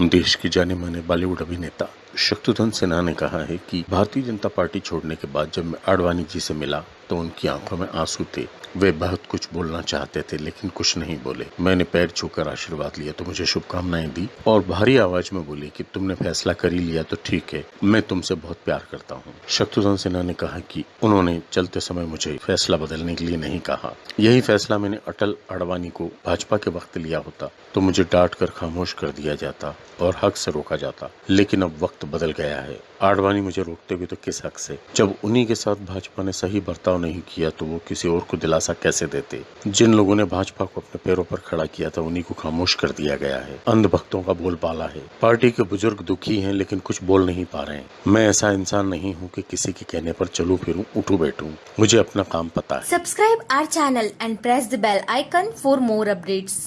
देश के जाने माने बॉलीवुड अभिनेता। शत्रुघ्न सिन्हा ने कहा है कि भारतीय जनता पार्टी छोड़ने के बाद जब मैं आडवाणी जी से मिला तो उनकी आँखों में आँसू थे। वे बहुत कुछ बोलना चाहते थे, लेकिन कुछ नहीं बोले। मैंने पैर छूकर आशीर्वाद लिया तो मुझे शुभकामनाएँ दी और भारी आवाज़ में बोली कि तुमने फैसला कर ही लिया तो ठीक है, मैं तुमसे बहुत प्यार करता हूँ। शत्रुघ्न सिन्हा ने कहा कि उन्होंने चलते समय मुझे फैसला बदलने के लिए नहीं कहा। यही फैसला मैंने अटल आडवाणी को भाजपा के वक्त लिया होता तो मुझे डांट कर खामोश कर दिया जाता और हक से रोका जाता। लेकिन अब वक्त बदल गया है। आडवाणी मुझे रोकते हुए तो किस हक से? जब उन्हीं के साथ भाजपा ने सही बर्ताव नहीं किया तो वो किसी और को दिलासा कैसे देते? जिन लोगों ने भाजपा को अपने पैरों पर खड़ा किया था, उन्हीं को खामोश कर दिया गया है। अंध भक्तों का बोलबाला है। पार्टी के बुज़ुर्ग दुखी है, लेकिन कुछ बोल नहीं पा रहे हैं। मैं ऐसा इंसान नहीं हूँ कि किसी के कहने पर चलू, फिरूं, उठू, बैठू। मुझे अपना काम पता है। Subscribe our channel and press the bell icon for more updates.